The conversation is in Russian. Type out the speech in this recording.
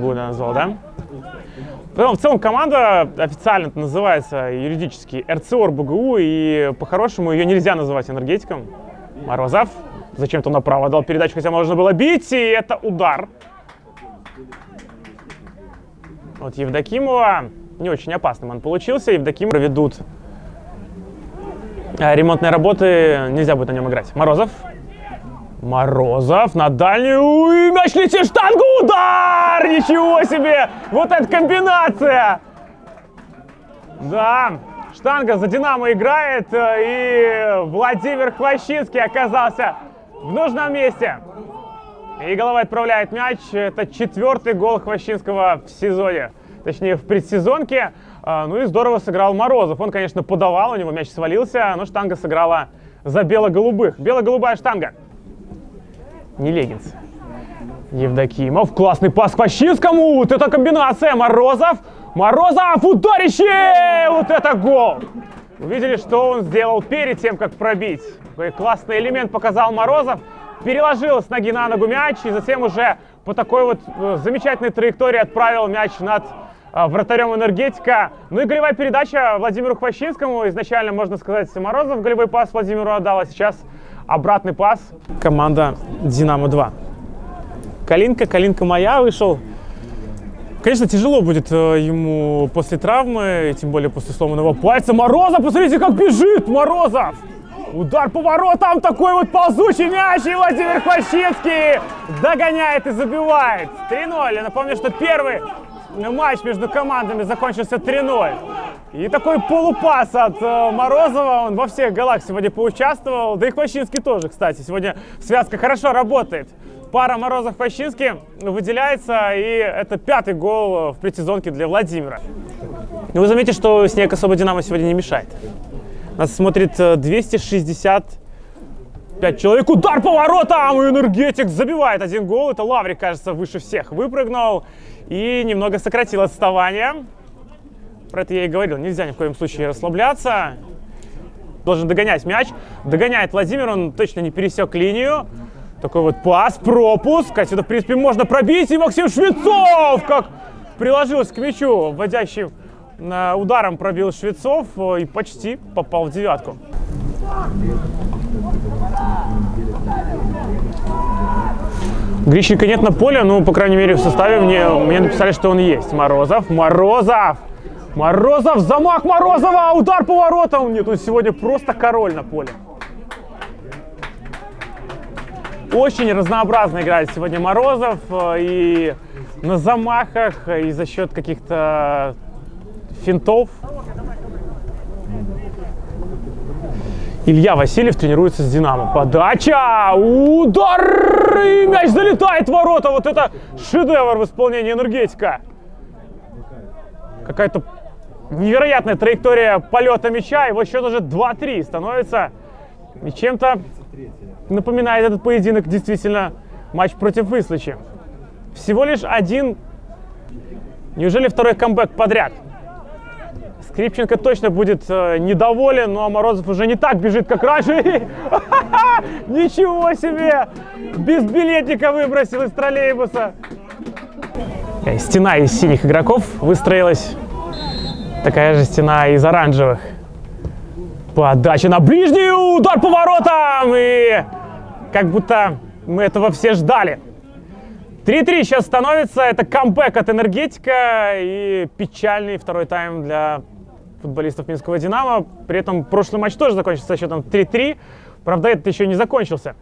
года назвал, да? Потом, в целом команда официально это называется юридически РЦОР БГУ, и по-хорошему ее нельзя называть энергетиком. Морозов зачем-то направо дал передачу, хотя можно было бить, и это удар. Вот Евдокимова не очень опасным он получился. Евдоким проведут а, ремонтные работы, нельзя будет на нем играть. Морозов. Морозов на дальнюю. Мяч летит, штангу, удар! Ничего себе! Вот эта комбинация! Да, штанга за Динамо играет, э, и Владимир Хвощинский оказался в нужном месте. И головой отправляет мяч. Это четвертый гол Хвощинского в сезоне. Точнее, в предсезонке. А, ну и здорово сыграл Морозов. Он, конечно, подавал, у него мяч свалился, но штанга сыграла за бело-голубых. Бело-голубая штанга. Не Легинс. Евдокимов. Классный пас Хвощинскому. Вот это комбинация. Морозов. Морозов. Ударище! Вот это гол! Увидели, что он сделал перед тем, как пробить. Какой классный элемент показал Морозов. Переложил с ноги на ногу мяч и затем уже по такой вот э, замечательной траектории отправил мяч над э, вратарем энергетика. Ну и голевая передача Владимиру Хвощинскому. Изначально, можно сказать, Морозов голевой пас Владимиру отдал, а сейчас обратный пас. Команда «Динамо-2». Калинка, Калинка моя вышел. Конечно, тяжело будет э, ему после травмы, тем более после сломанного пальца. Морозов, посмотрите, как бежит Морозов! Удар по воротам, такой вот ползучий мяч, и Владимир Хвощинский догоняет и забивает. 3-0. Я напомню, что первый матч между командами закончился 3-0. И такой полупас от э, Морозова, он во всех голах сегодня поучаствовал. Да и Хвощинский тоже, кстати. Сегодня связка хорошо работает. Пара Морозов-Хвощинский выделяется, и это пятый гол в предсезонке для Владимира. И вы заметите, что снег особо Динамо сегодня не мешает. Нас смотрит 265 человек. Удар по воротам! Энергетик забивает один гол. Это Лаврик, кажется, выше всех выпрыгнул. И немного сократил отставание. Про это я и говорил. Нельзя ни в коем случае расслабляться. Должен догонять мяч. Догоняет Владимир. Он точно не пересек линию. Такой вот пас, пропуск. Отсюда, в принципе, можно пробить. И Максим Швецов как приложился к мячу, вводящий ударом пробил Швецов э, и почти попал в девятку. Грищенко нет на поле, ну, по крайней мере, в составе мне, мне написали, что он есть. Морозов, Морозов! Морозов, замах Морозова, удар по воротам! Нет, он сегодня просто король на поле. Очень разнообразно играет сегодня Морозов э, и на замахах, и за счет каких-то финтов. Илья Васильев тренируется с Динамо. Подача! Удар! И мяч залетает в ворота. Вот это шедевр в исполнении энергетика. Какая-то невероятная траектория полета мяча. Вот счет уже 2-3 становится. Чем-то напоминает этот поединок действительно матч против Выслычи. Всего лишь один... Неужели второй камбэк подряд? Скрипченко точно будет э, недоволен, но Морозов уже не так бежит, как раньше. Ничего себе! Без билетника выбросил из троллейбуса. Э, стена из синих игроков выстроилась. Такая же стена из оранжевых. Подача на ближнюю, удар по воротам! И как будто мы этого все ждали. 3-3 сейчас становится. Это камбэк от энергетика и печальный второй тайм для футболистов Минского «Динамо». При этом прошлый матч тоже закончился счетом 3-3. Правда, этот еще не закончился.